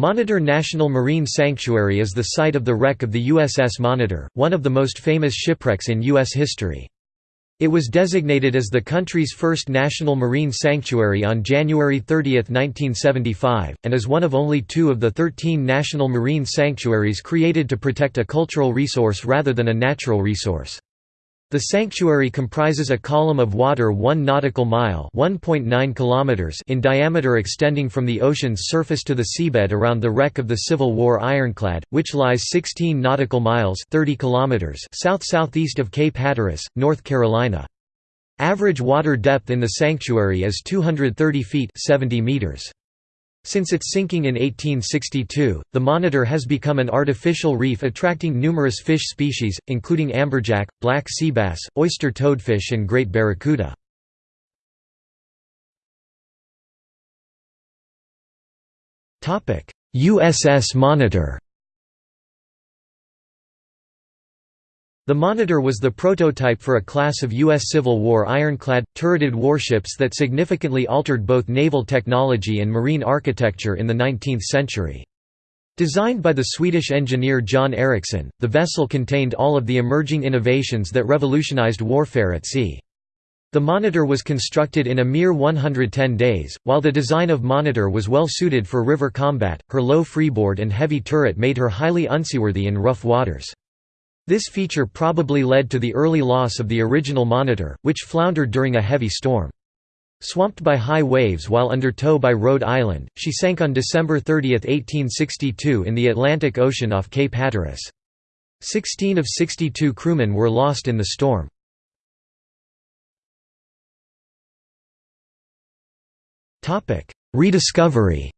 Monitor National Marine Sanctuary is the site of the wreck of the USS Monitor, one of the most famous shipwrecks in U.S. history. It was designated as the country's first national marine sanctuary on January 30, 1975, and is one of only two of the 13 national marine sanctuaries created to protect a cultural resource rather than a natural resource. The sanctuary comprises a column of water 1 nautical mile kilometers in diameter extending from the ocean's surface to the seabed around the wreck of the Civil War ironclad, which lies 16 nautical miles 30 kilometers south-southeast of Cape Hatteras, North Carolina. Average water depth in the sanctuary is 230 feet 70 meters. Since its sinking in 1862, the Monitor has become an artificial reef attracting numerous fish species, including amberjack, black sea bass, oyster toadfish and great barracuda. USS Monitor The Monitor was the prototype for a class of U.S. Civil War ironclad, turreted warships that significantly altered both naval technology and marine architecture in the 19th century. Designed by the Swedish engineer John Ericsson, the vessel contained all of the emerging innovations that revolutionized warfare at sea. The Monitor was constructed in a mere 110 days, while the design of Monitor was well suited for river combat, her low freeboard and heavy turret made her highly unseaworthy in rough waters. This feature probably led to the early loss of the original Monitor, which floundered during a heavy storm. Swamped by high waves while under tow by Rhode Island, she sank on December 30, 1862 in the Atlantic Ocean off Cape Hatteras. Sixteen of 62 crewmen were lost in the storm. Rediscovery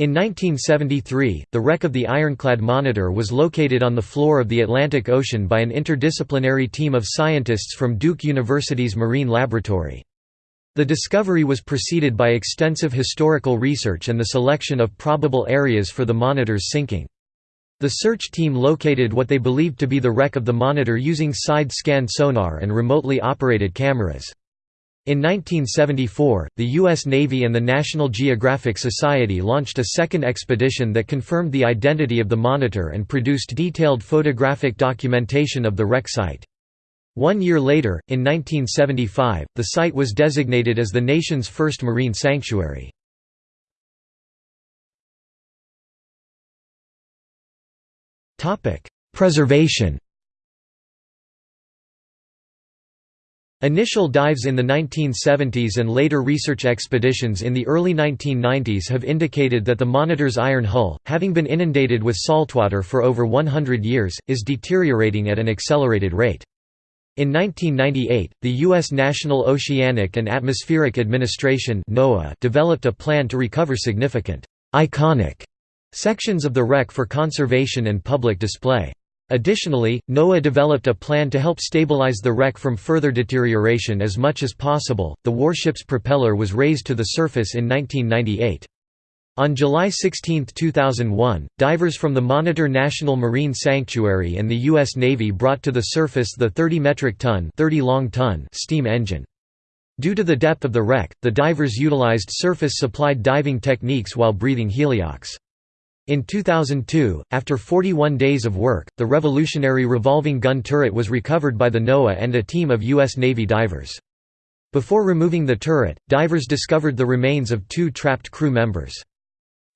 In 1973, the wreck of the ironclad Monitor was located on the floor of the Atlantic Ocean by an interdisciplinary team of scientists from Duke University's Marine Laboratory. The discovery was preceded by extensive historical research and the selection of probable areas for the Monitor's sinking. The search team located what they believed to be the wreck of the Monitor using side-scan sonar and remotely operated cameras. In 1974, the U.S. Navy and the National Geographic Society launched a second expedition that confirmed the identity of the Monitor and produced detailed photographic documentation of the wreck site. One year later, in 1975, the site was designated as the nation's first marine sanctuary. Preservation Initial dives in the 1970s and later research expeditions in the early 1990s have indicated that the Monitor's iron hull, having been inundated with saltwater for over 100 years, is deteriorating at an accelerated rate. In 1998, the U.S. National Oceanic and Atmospheric Administration developed a plan to recover significant, iconic sections of the wreck for conservation and public display. Additionally, NOAA developed a plan to help stabilize the wreck from further deterioration as much as possible. The warship's propeller was raised to the surface in 1998. On July 16, 2001, divers from the Monitor National Marine Sanctuary and the U.S. Navy brought to the surface the 30 metric ton, 30 long ton steam engine. Due to the depth of the wreck, the divers utilized surface-supplied diving techniques while breathing heliox. In 2002, after 41 days of work, the revolutionary revolving gun turret was recovered by the NOAA and a team of U.S. Navy divers. Before removing the turret, divers discovered the remains of two trapped crew members.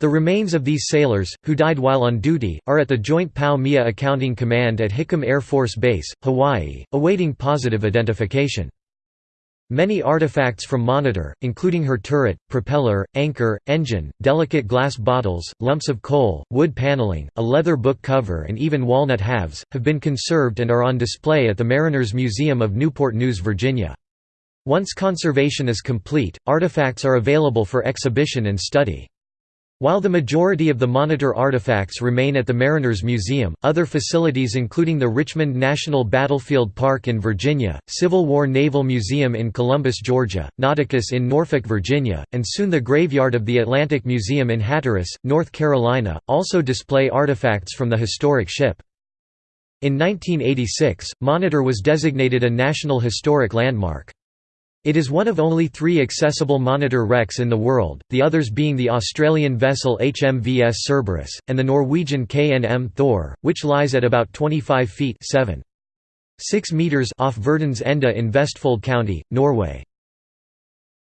The remains of these sailors, who died while on duty, are at the Joint POW-MIA Accounting Command at Hickam Air Force Base, Hawaii, awaiting positive identification. Many artifacts from Monitor, including her turret, propeller, anchor, engine, delicate glass bottles, lumps of coal, wood paneling, a leather book cover and even walnut halves, have been conserved and are on display at the Mariners Museum of Newport News, Virginia. Once conservation is complete, artifacts are available for exhibition and study. While the majority of the Monitor artifacts remain at the Mariners Museum, other facilities including the Richmond National Battlefield Park in Virginia, Civil War Naval Museum in Columbus, Georgia, Nauticus in Norfolk, Virginia, and soon the graveyard of the Atlantic Museum in Hatteras, North Carolina, also display artifacts from the historic ship. In 1986, Monitor was designated a National Historic Landmark. It is one of only three accessible monitor wrecks in the world, the others being the Australian vessel HMVS Cerberus, and the Norwegian KNM Thor, which lies at about 25 feet 7. 6 meters off Verdens Ende in Vestfold County, Norway.